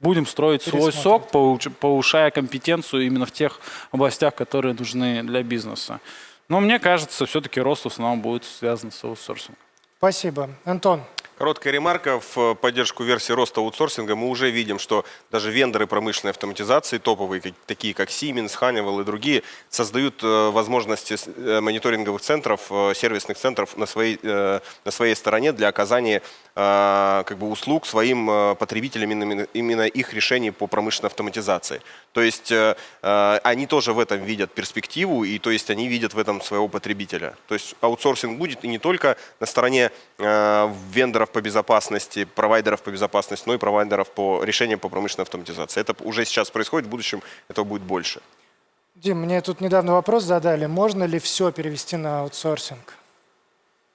будем строить свой сок, повышая компетенцию именно в тех областях, которые нужны для бизнеса. Но мне кажется, все-таки рост в основном будет связан с аутсорсингом. Спасибо. Антон, Короткая ремарка в э, поддержку версии роста аутсорсинга. Мы уже видим, что даже вендоры промышленной автоматизации, топовые, такие как Siemens, Honeywell и другие, создают э, возможности э, мониторинговых центров, сервисных центров на своей, на своей стороне для оказания как бы, услуг своим потребителям именно, их решений по промышленной автоматизации. То есть они тоже в этом видят перспективу, и то есть они видят в этом своего потребителя. То есть аутсорсинг будет и не только на стороне э, вендоров по безопасности, провайдеров по безопасности, но и провайдеров по решениям по промышленной автоматизации. Это уже сейчас происходит, в будущем этого будет больше. Дим, мне тут недавно вопрос задали, можно ли все перевести на аутсорсинг?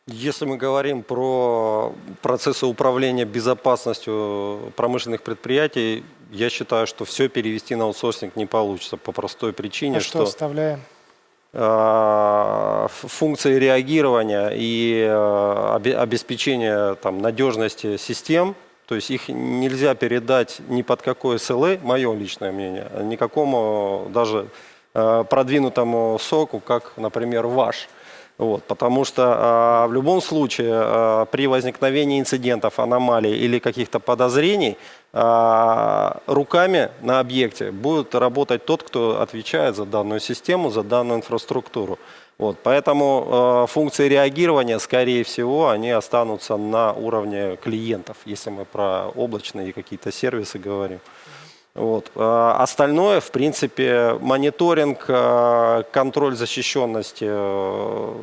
Если мы говорим про процессы управления безопасностью промышленных предприятий, я считаю, что все перевести на аутсорсинг не получится по простой причине, А что оставляем? Э, функции реагирования и э, обе- обеспечения там, надежности систем, то есть их нельзя передать ни под какое SLA, мое личное мнение, никакому даже э, продвинутому соку, как, например, ваш. Вот, потому что а, в любом случае а, при возникновении инцидентов, аномалий или каких-то подозрений а, руками на объекте будет работать тот, кто отвечает за данную систему, за данную инфраструктуру. Вот, поэтому э, функции реагирования, скорее всего, они останутся на уровне клиентов, если мы про облачные какие-то сервисы говорим. Вот. А Остальное, в принципе, мониторинг, э, контроль защищенности, э,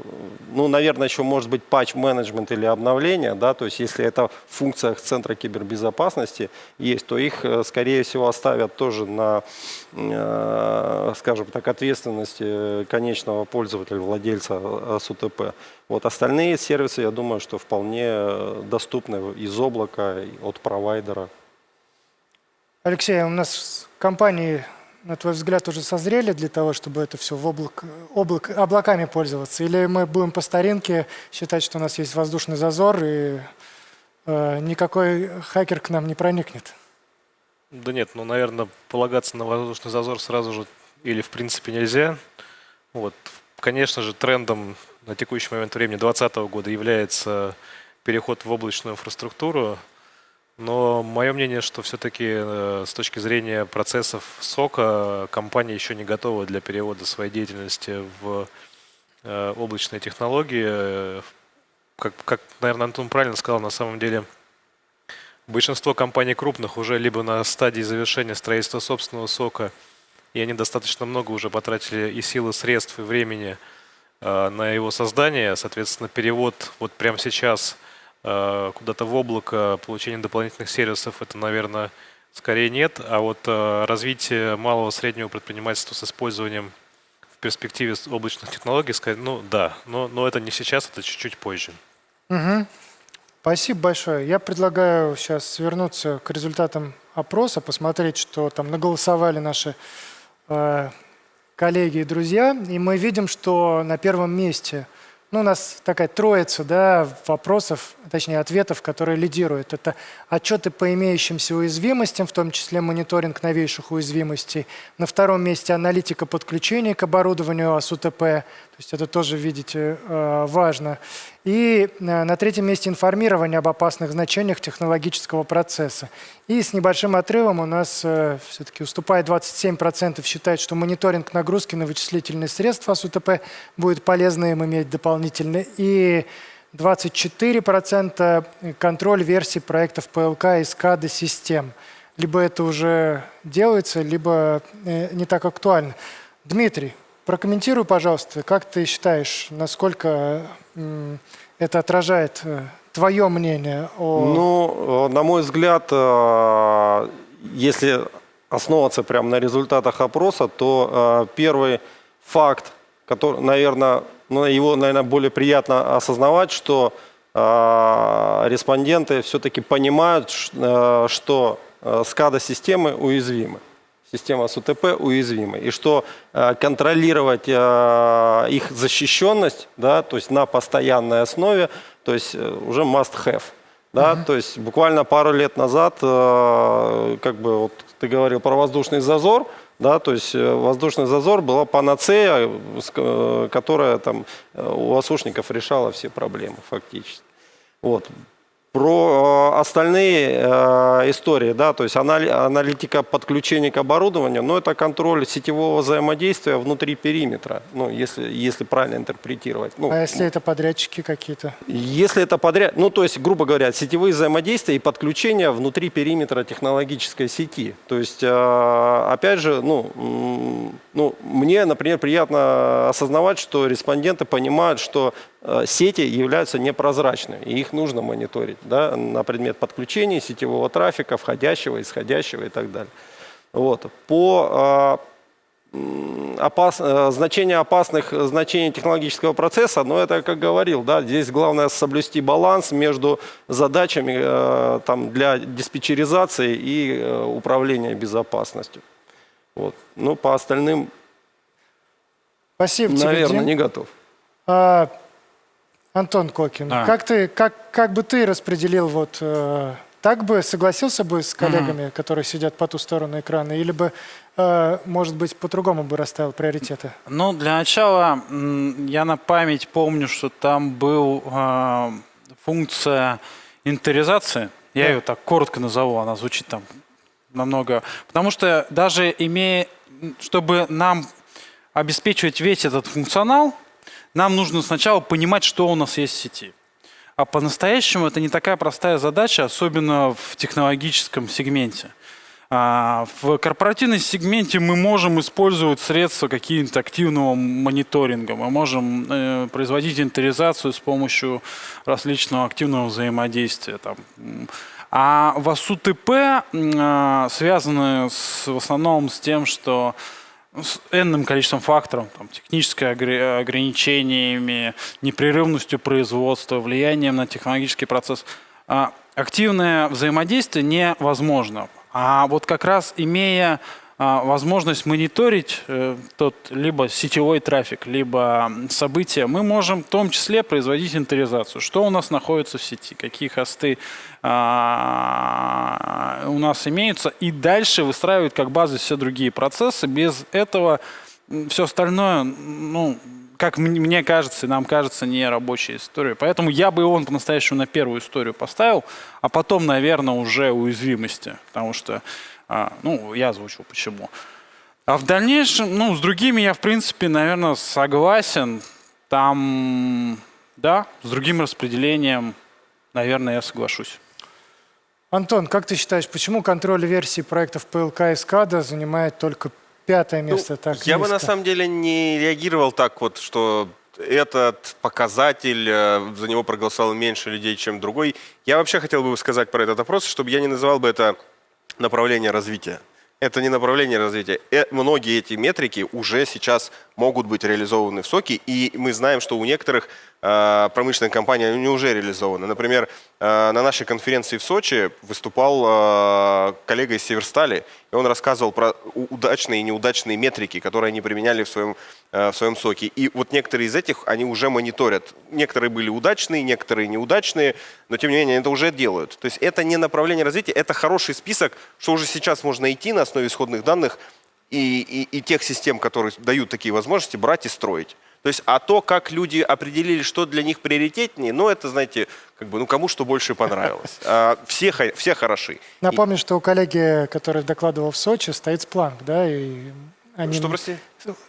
ну, наверное, еще может быть патч-менеджмент или обновление, да, то есть если это в функциях Центра кибербезопасности есть, то их, э, скорее всего, оставят тоже на, скажем так, ответственности конечного пользователя, владельца СУТП. Вот остальные сервисы, я думаю, что вполне доступны из облака, от провайдера. Алексей, у нас компании на твой взгляд, уже созрели для того, чтобы это все в облак, облак, облаками пользоваться? Или мы будем по старинке считать, что у нас есть воздушный зазор и э, никакой хакер к нам не проникнет? Да нет, ну, наверное, полагаться на воздушный зазор сразу же или в принципе нельзя. Вот. Конечно же, трендом на текущий момент времени 2020 года является переход в облачную инфраструктуру. Но мое мнение, что все-таки э, с точки зрения процессов сока компания еще не готова для перевода своей деятельности в э, облачные технологии. Как, как, наверное, Антон правильно сказал, на самом деле большинство компаний крупных уже либо на стадии завершения строительства собственного сока, и они достаточно много уже потратили и силы, средств, и времени э, на его создание. Соответственно, перевод вот прямо сейчас – куда-то в облако, получение дополнительных сервисов, это, наверное, скорее нет. А вот э, развитие малого среднего предпринимательства с использованием в перспективе облачных технологий, ну да, но, но это не сейчас, это чуть-чуть позже. Угу. Спасибо большое. Я предлагаю сейчас вернуться к результатам опроса, посмотреть, что там наголосовали наши э, коллеги и друзья. И мы видим, что на первом месте – ну, у нас такая троица да, вопросов, точнее ответов, которые лидируют. Это отчеты по имеющимся уязвимостям, в том числе мониторинг новейших уязвимостей. На втором месте аналитика подключения к оборудованию АСУТП. То есть это тоже, видите, э, важно. И э, на третьем месте информирование об опасных значениях технологического процесса. И с небольшим отрывом у нас э, все-таки уступает 27% считает, что мониторинг нагрузки на вычислительные средства СУТП будет полезно им иметь дополнительно. И 24% контроль версий проектов ПЛК и SCADA систем. Либо это уже делается, либо э, не так актуально. Дмитрий, прокомментируй, пожалуйста, как ты считаешь, насколько это отражает э, твое мнение о... Ну, э, на мой взгляд, э, если основываться прямо на результатах опроса, то первый факт, который, наверное, ну, его, наверное, более приятно осознавать, что респонденты все-таки понимают, что SCADA-системы уязвимы система СУТП уязвима. И что э, контролировать э, их защищенность, да, то есть на постоянной основе, то есть э, уже must have. Да, -huh. То есть буквально пару лет назад, как бы вот ты говорил про воздушный зазор, да, то есть воздушный зазор была панацея, которая там у осушников решала все проблемы фактически. Вот. Про э, остальные э, истории, да, то есть аналитика подключения к оборудованию, но это контроль сетевого взаимодействия внутри периметра, ну, если, если правильно интерпретировать. Ну, а если это подрядчики какие-то? Если это подряд, ну, то есть, грубо говоря, сетевые взаимодействия и подключения внутри периметра технологической сети. То есть, э, опять же, ну, ну, мне, например, приятно осознавать, что респонденты понимают, что сети являются непрозрачными, и их нужно мониторить да, на предмет подключения сетевого трафика, входящего, исходящего и так далее. Вот. По э, опас, э, значение опасных значений технологического процесса, но это, как говорил, да, здесь главное соблюсти баланс между задачами э, там, для диспетчеризации и э, управления безопасностью. Вот. Ну, по остальным, Спасибо наверное, тебе, не готов. А, Антон Кокин, а. как, ты, как, как бы ты распределил, вот, э, так бы согласился бы с коллегами, mm -hmm. которые сидят по ту сторону экрана, или бы, э, может быть, по-другому бы расставил приоритеты? Ну, для начала, я на память помню, что там был э, функция инвентаризации. Я да. ее так коротко назову, она звучит там намного... Потому что даже имея... Чтобы нам обеспечивать весь этот функционал, нам нужно сначала понимать, что у нас есть в сети. А по-настоящему это не такая простая задача, особенно в технологическом сегменте. А, в корпоративном сегменте мы можем использовать средства какие-то активного мониторинга, мы можем э, производить инвентаризацию с помощью различного активного взаимодействия. А в АСУТП э, связаны с, в основном с тем, что с энным количеством факторов, там, техническое ограничениями, непрерывностью производства, влиянием на технологический процесс, а, активное взаимодействие невозможно. А вот как раз имея возможность мониторить э, тот либо сетевой трафик, либо события, мы можем в том числе производить инвентаризацию. Что у нас находится в сети, какие хосты а, у нас имеются, и дальше выстраивать как базы все другие процессы. Без этого все остальное, ну, как мне кажется, и нам кажется, не рабочая история. Поэтому я бы его по-настоящему на первую историю поставил, а потом, наверное, уже уязвимости. Потому что, а, ну, я озвучил почему. А в дальнейшем, ну, с другими я, в принципе, наверное, согласен. Там, да, с другим распределением, наверное, я соглашусь. Антон, как ты считаешь, почему контроль версий проектов ПЛК и СКАДА занимает только пятое место? Ну, так я бы на низко? самом деле не реагировал так вот, что этот показатель, э, за него проголосовало меньше людей, чем другой. Я вообще хотел бы сказать про этот опрос, чтобы я не называл бы это направление развития. Это не направление развития. Э, многие эти метрики уже сейчас могут быть реализованы в соке, и мы знаем, что у некоторых э, промышленных компаний они уже реализованы. Например, э, на нашей конференции в Сочи выступал э, коллега из Северстали, и он рассказывал про удачные и неудачные метрики, которые они применяли в своем, э, в своем соке. И вот некоторые из этих они уже мониторят. Некоторые были удачные, некоторые неудачные, но тем не менее это уже делают. То есть это не направление развития, это хороший список, что уже сейчас можно идти на основе исходных данных и, и, и тех систем, которые дают такие возможности, брать и строить. То есть, а то, как люди определили, что для них приоритетнее, ну, это, знаете, как бы, ну, кому что больше понравилось. А, все, все хороши. И- Напомню, что у коллеги, который докладывал в Сочи, стоит спланк, да, и они... Что, прости?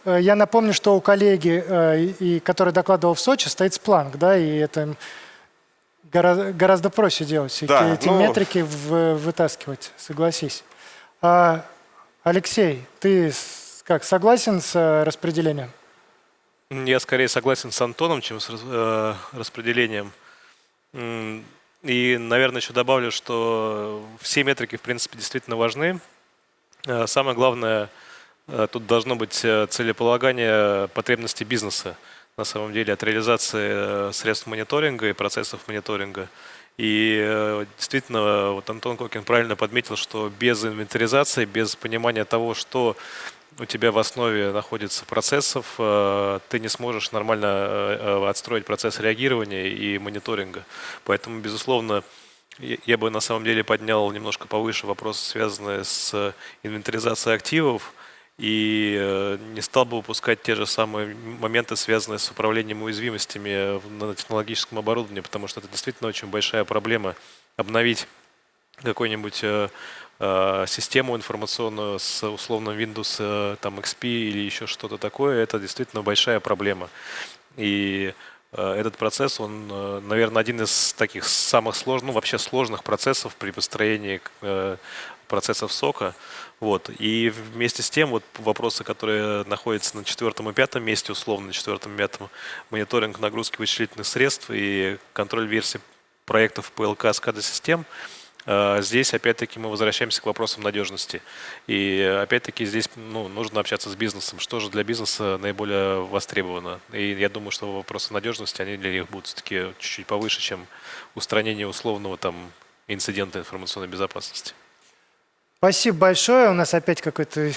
Э, Я напомню, что у коллеги, э, и, и который докладывал в Сочи, стоит спланк, да, и это им гора- гораздо проще делать, Да, эти ну- метрики в- вытаскивать, согласись. А, Алексей, ты как, согласен с э, распределением? Я скорее согласен с Антоном, чем с э, распределением. И, наверное, еще добавлю, что все метрики, в принципе, действительно важны. Э, Самое главное, тут должно быть целеполагание потребностей бизнеса, на самом деле, от реализации средств мониторинга и процессов мониторинга. И э, действительно, вот Антон Кокин правильно подметил, что без инвентаризации, без понимания того, что у тебя в основе находится процессов, э, ты не сможешь нормально э, отстроить процесс реагирования и мониторинга. Поэтому, безусловно, я бы на самом деле поднял немножко повыше вопросы, связанные с инвентаризацией активов, и э, не стал бы упускать те же самые моменты, связанные с управлением уязвимостями в- на технологическом оборудовании, потому что это действительно очень большая проблема обновить какой-нибудь э, э, систему информационную с условным Windows э, там, XP или еще что-то такое, это действительно большая проблема. И э, этот процесс, он, э, наверное, один из таких самых сложных, ну вообще сложных процессов при построении э, процессов сока. Вот. И вместе с тем вот вопросы, которые находятся на четвертом и пятом месте, условно на четвертом и пятом, мониторинг нагрузки вычислительных средств и контроль версий проектов ПЛК SCADA систем, э, здесь опять-таки мы возвращаемся к вопросам надежности. И опять-таки здесь ну, нужно общаться с бизнесом. Что же для бизнеса наиболее востребовано? И я думаю, что вопросы надежности, они для них будут все-таки чуть-чуть повыше, чем устранение условного там инцидента информационной безопасности. Спасибо большое. У нас опять какое-то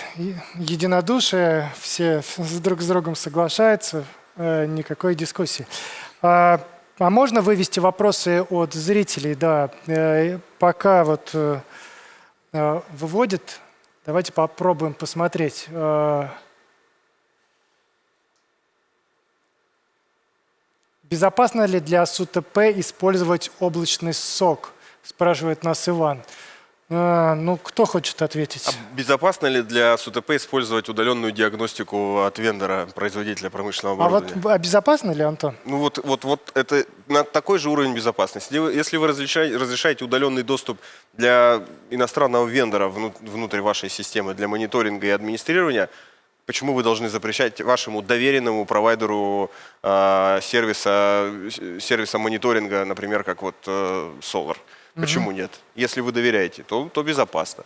единодушие. Все друг с другом соглашаются. Э, Никакой дискуссии. А, а можно вывести вопросы от зрителей? Да. Э, Пока вот э, выводит, давайте попробуем посмотреть. Безопасно ли для СУТП использовать облачный сок? Спрашивает нас Иван. А, ну, кто хочет ответить? А безопасно ли для СУТП использовать удаленную диагностику от вендора, производителя промышленного А вот оборудования? а безопасно ли, Антон? Ну вот, вот, вот это на такой же уровень безопасности. Если вы, разрешаете, разрешаете удаленный доступ для иностранного вендора вну- внутрь вашей системы для мониторинга и администрирования, почему вы должны запрещать вашему доверенному провайдеру э, сервиса, сервиса мониторинга, например, как вот э, Solar? Почему нет? Если вы доверяете, то, то безопасно.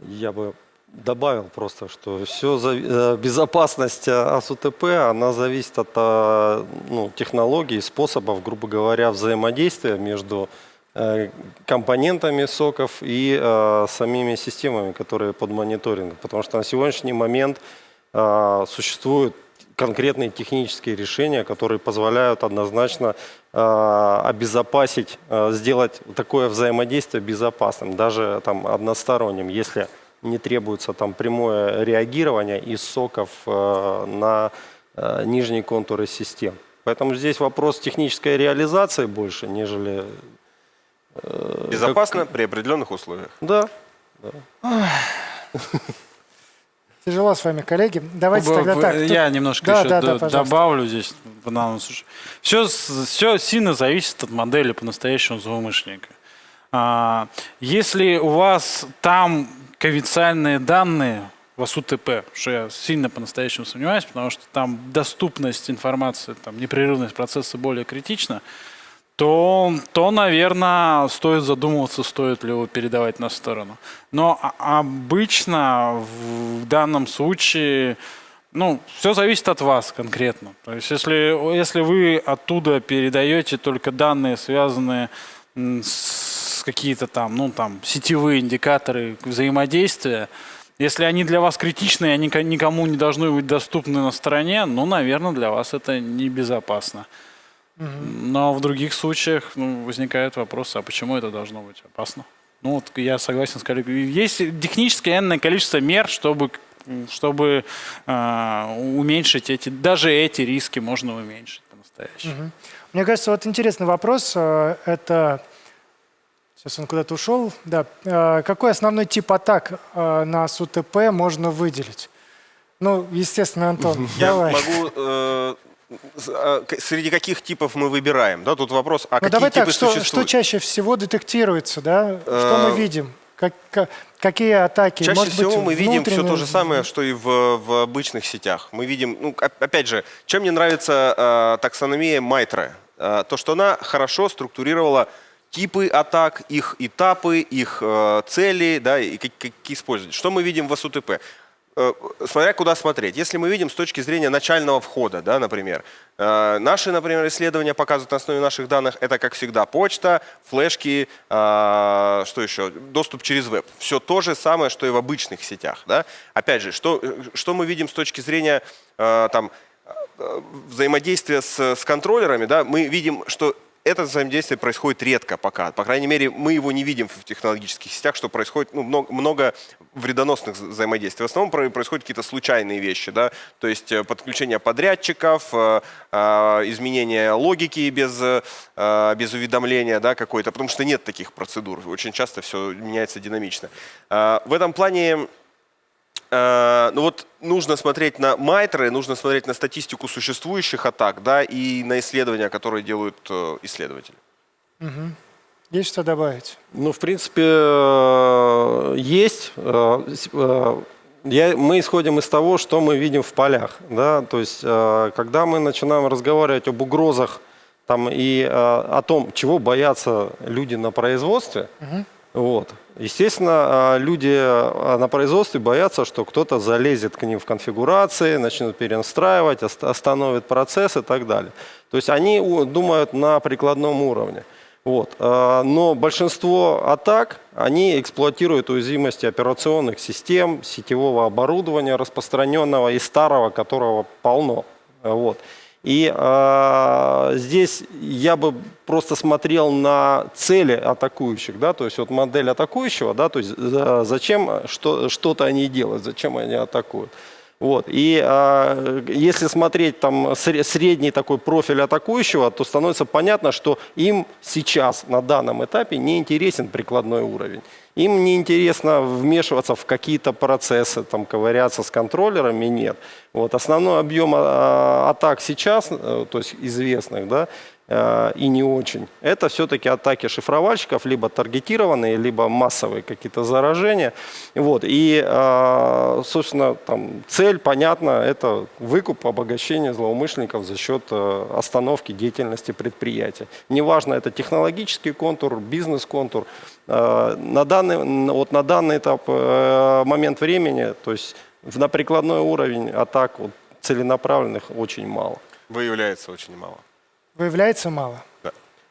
Я бы добавил просто, что все безопасность э, АСУТП, она зависит от э, ну, технологий, способов, грубо говоря, взаимодействия между э, компонентами соков и э, самими системами, которые под мониторингом. Потому что на сегодняшний момент э, существуют конкретные технические решения, которые позволяют однозначно э, обезопасить, э, сделать такое взаимодействие безопасным, даже там односторонним, если не требуется там прямое реагирование из соков э, на э, нижние контуры систем. Поэтому здесь вопрос технической реализации больше, нежели... э, Безопасно при определенных условиях. Да. *laughs* Тяжело с вами, коллеги. Давайте Б- тогда так. тут- Я немножко Да, еще да, да, добавлю здесь. Все, все сильно зависит от модели по-настоящему злоумышленника. А, Если у вас там конфиденциальные данные, у вас УТП, что я сильно по-настоящему сомневаюсь, потому что там доступность информации, там непрерывность процесса более критична, то, то, наверное, стоит задумываться, стоит ли его передавать на сторону. Но обычно в данном случае, ну, все зависит от вас конкретно. То есть, если, если вы оттуда передаете только данные, связанные с какие-то там, ну, там, сетевые индикаторы взаимодействия, если они для вас критичны, они никому не должны быть доступны на стороне, ну, наверное, для вас это небезопасно. Но в других случаях ну, возникает вопрос, а почему это должно быть опасно? Ну вот я согласен с коллегой. Есть технически энное количество мер, чтобы, чтобы э, уменьшить эти, даже эти риски можно уменьшить по-настоящему. Мне кажется, вот интересный вопрос. э, Это сейчас он куда-то ушел. Да. Э, Какой основной тип атак э, на СУТП можно выделить? Ну, естественно, Антон, Я давай. могу... э, среди каких типов мы выбираем? Да, тут вопрос, а Ну, какие давай типы так, что, что существуют? чаще всего детектируется, да? Что мы Э, видим? Как, ка- какие атаки? Чаще Может быть, всего мы видим все то же самое, что и в, в обычных сетях. Мы видим, ну, оп- опять же, чем мне нравится э, таксономия Майтра? Э, то, что она хорошо структурировала типы атак, их этапы, их э, цели, да, и как, как использовать. Что мы видим в СУТП? Э, смотря куда смотреть. Если мы видим с точки зрения начального входа, да, например, э, наши, например, исследования показывают на основе наших данных, это, как всегда, почта, флешки, э, что еще, доступ через веб. Все то же самое, что и в обычных сетях. Да? Опять же, что, что мы видим с точки зрения там, взаимодействия с, с контроллерами, да, мы видим, что это взаимодействие происходит редко пока. По крайней мере, мы его не видим в технологических сетях, что происходит ну, много, много вредоносных вза- взаимодействий. В основном про- происходят какие-то случайные вещи, да, то есть э, подключение подрядчиков, э, э, изменение логики без, без уведомления да, какой-то, потому что нет таких процедур. Очень часто все меняется динамично. В этом плане ну вот нужно смотреть на майтры, нужно смотреть на статистику существующих атак, да, и на исследования, которые делают э, исследователи. Есть что добавить? Ну, в принципе, э, есть. Э, э, я- мы исходим из того, что мы видим в полях. Да? То есть, э, когда мы начинаем разговаривать об угрозах там, и э, о том, чего боятся люди на производстве, вот, естественно, э, люди э, на производстве боятся, что кто-то залезет к ним в конфигурации, начнет перенастраивать, ост- остановит процесс и так далее. То есть они думают на прикладном уровне. Вот. э, Но большинство атак, они эксплуатируют уязвимости операционных систем, сетевого оборудования распространенного и старого, которого полно. Вот. И э, здесь я бы просто смотрел на цели атакующих, да, то есть вот модель атакующего, да, то есть за- зачем что, что-то они делают, зачем они атакуют. Вот. И э, если смотреть там сре- средний такой профиль атакующего, то становится понятно, что им сейчас на данном этапе не интересен прикладной уровень. Им не интересно вмешиваться в какие-то процессы, там, ковыряться с контроллерами, нет. Вот. Основной объем а, атак сейчас, э, то есть известных, да, и не очень, это все-таки атаки шифровальщиков, либо таргетированные, либо массовые какие-то заражения. Вот. И, э, собственно, там, цель, понятно, это выкуп, обогащение злоумышленников за счет э, остановки деятельности предприятия. Неважно, это технологический контур, бизнес-контур. Э, На данный, вот на данный этап, э, момент времени, то есть на прикладной уровень атак вот, целенаправленных очень мало. Выявляется очень мало. Выявляется мало?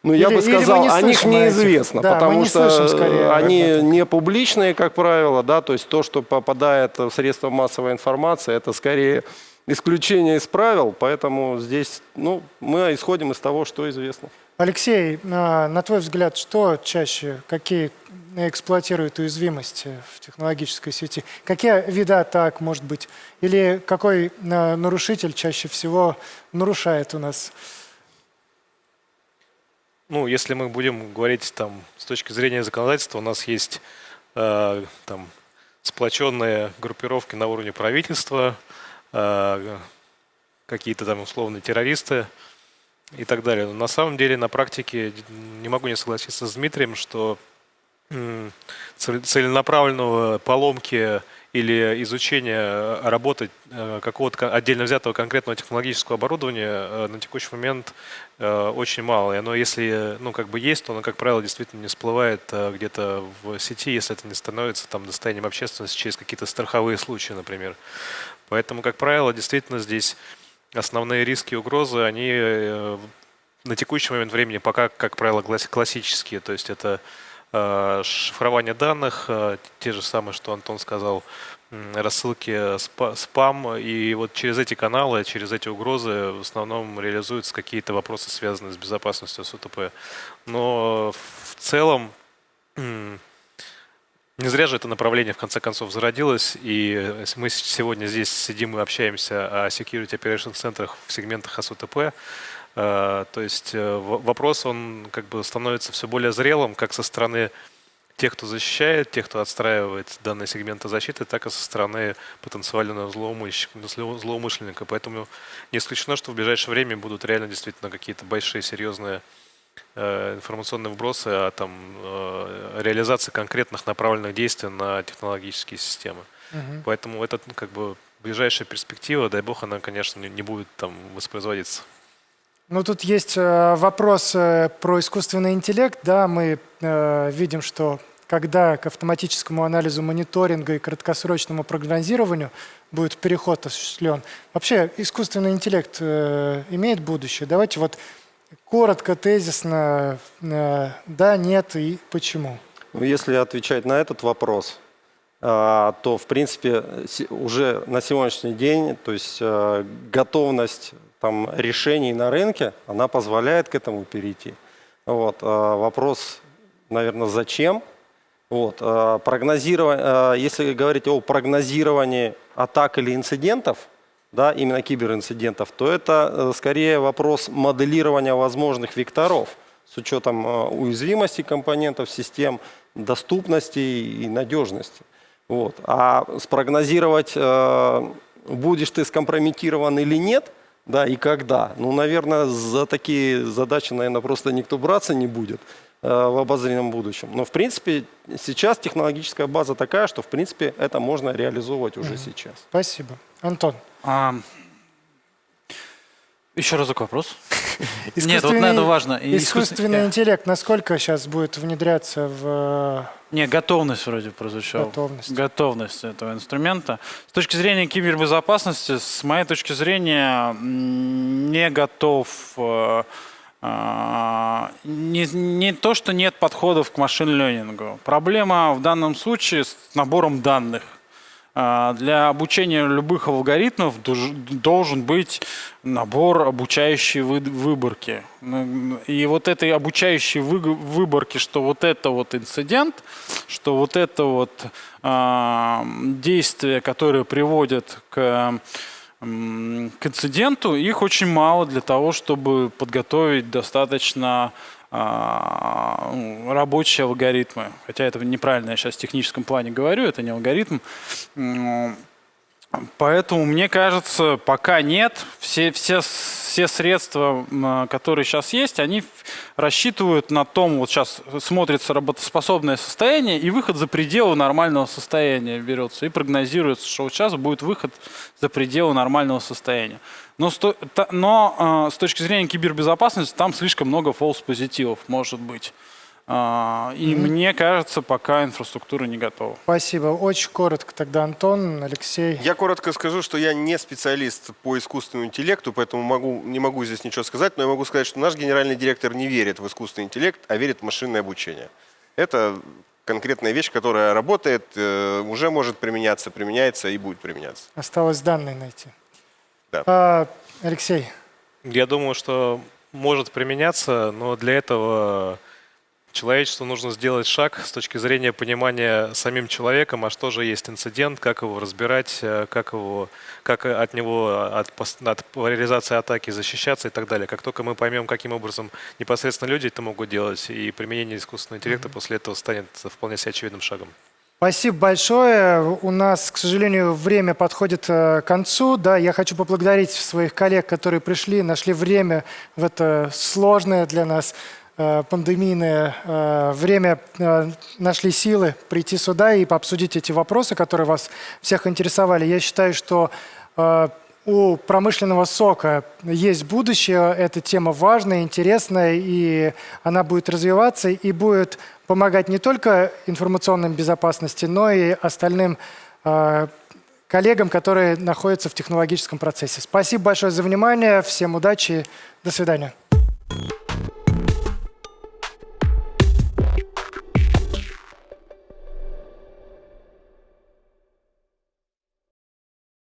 Ну, я бы сказал, не о них неизвестно, Да, потому не что слышим скорее э, об они не публичные, как правило, да, то есть то, что попадает в средства массовой информации, это скорее исключение из правил, поэтому здесь, ну, мы исходим из того, что известно. Алексей, а, на твой взгляд, что чаще, какие эксплуатируют уязвимости в технологической сети? Какие виды атак, может быть? Или какой а, нарушитель чаще всего нарушает у нас? Ну, если мы будем говорить там с точки зрения законодательства, у нас есть э, там сплоченные группировки на уровне правительства, э, какие-то там условные террористы и так далее. Но на самом деле на практике не могу не согласиться с Дмитрием, что целенаправленного поломки или изучения работы э, какого-то отдельно взятого конкретного технологического оборудования э, на текущий момент э, очень мало. И оно, если ну, как бы есть, то оно, как правило, действительно не всплывает э, где-то в сети, если это не становится там, достоянием общественности через какие-то страховые случаи, например. Поэтому, как правило, действительно здесь основные риски и угрозы, они э, на текущий момент времени пока, как правило, класс- классические. То есть это э, шифрование данных, э, те же самые, что Антон сказал, рассылки спа- спам. И вот через эти каналы, через эти угрозы в основном реализуются какие-то вопросы, связанные с безопасностью СУТП. Но в целом не зря же это направление в конце концов зародилось, и мы сегодня здесь сидим и общаемся о Security Operation центрах в сегментах АСУТП. Э, То есть э, вопрос, он как бы становится все более зрелым, как со стороны тех, кто защищает, тех, кто отстраивает данные сегменты защиты, так и со стороны потенциального злоумышленника. зло- злоумышленника. Поэтому не исключено, что в ближайшее время будут реально действительно какие-то большие, серьезные э, информационные вбросы о там, э, реализации конкретных направленных действий на технологические системы. Поэтому это ну, как бы ближайшая перспектива, дай бог, она, конечно, не, не будет там воспроизводиться. Ну, тут есть э, вопрос э, про искусственный интеллект. Да, мы э, видим, что когда к автоматическому анализу мониторинга и краткосрочному прогнозированию будет переход осуществлен, вообще искусственный интеллект имеет будущее? Давайте вот коротко, тезисно, да, нет и почему. Ну, Если отвечать на этот вопрос, то, в принципе, уже на сегодняшний день, то есть готовность там, решений на рынке, она позволяет к этому перейти. Вот. а Вопрос, наверное, зачем? Вот. а, прогнозирование, а, если говорить о прогнозировании атак или инцидентов, да, именно киберинцидентов, то это э, скорее вопрос моделирования возможных векторов с учетом уязвимости компонентов систем, доступности и надежности. Вот. А спрогнозировать, э, будешь ты скомпрометирован или нет, да, и когда, ну, наверное, за такие задачи, наверное, просто никто браться не будет э, в обозримом будущем. Но, в принципе, сейчас технологическая база такая, что, в принципе, это можно реализовывать уже сейчас. Спасибо. Антон. А, еще разок вопрос. *laughs* Нет, вот это важно. Искусственный искусствен- интеллект насколько сейчас будет внедряться в Не, готовность вроде прозвучала. Готовность. Готовность этого инструмента. С точки зрения кибербезопасности, с моей точки зрения, не готов. э, Не, не то, что нет подходов к машин-ленингу. Проблема в данном случае с набором данных. А, Для обучения любых алгоритмов должен быть набор обучающей вы- выборки. Ну, И вот этой обучающей вы- выборки, что вот это вот инцидент, что вот это вот а, действие, которое приводит к, к инциденту, их очень мало для того, чтобы подготовить достаточно рабочие алгоритмы. Хотя это неправильно я сейчас в техническом плане говорю, это не алгоритм. Поэтому, мне кажется, пока нет. Все, все, все средства, м, которые сейчас есть, они рассчитывают на том, вот сейчас смотрится работоспособное состояние, и выход за пределы нормального состояния берется. И прогнозируется, что вот сейчас будет выход за пределы нормального состояния. Но, с, то- та- но э, с точки зрения кибербезопасности там слишком много фолс-позитивов может быть. А, И мне кажется, пока инфраструктура не готова. Спасибо. Очень коротко тогда, Антон, Алексей. Я коротко скажу, что я не специалист по искусственному интеллекту, поэтому могу, не могу здесь ничего сказать, но я могу сказать, что наш генеральный директор не верит в искусственный интеллект, а верит в машинное обучение. Это конкретная вещь, которая работает, э, уже может применяться, применяется и будет применяться. Осталось данные найти. Да. А, Алексей, Я думаю, что может применяться, но для этого человечеству нужно сделать шаг с точки зрения понимания самим человеком, а что же есть инцидент, как его разбирать, э, как, его, как от него, от, от реализации атаки защищаться и так далее. Как только мы поймем, каким образом непосредственно люди это могут делать, и применение искусственного интеллекта после этого станет вполне себе очевидным шагом. Спасибо большое. У нас, к сожалению, время подходит э, к концу. Да, я хочу поблагодарить своих коллег, которые пришли, нашли время в это сложное для нас пандемийное э, время, э, нашли силы прийти сюда и пообсудить эти вопросы, которые вас всех интересовали. Я считаю, что э, у промышленного сока есть будущее, эта тема важная, интересная, и она будет развиваться и будет помогать не только информационной безопасности, но и остальным э, коллегам, которые находятся в технологическом процессе. Спасибо большое за внимание, всем удачи, до свидания.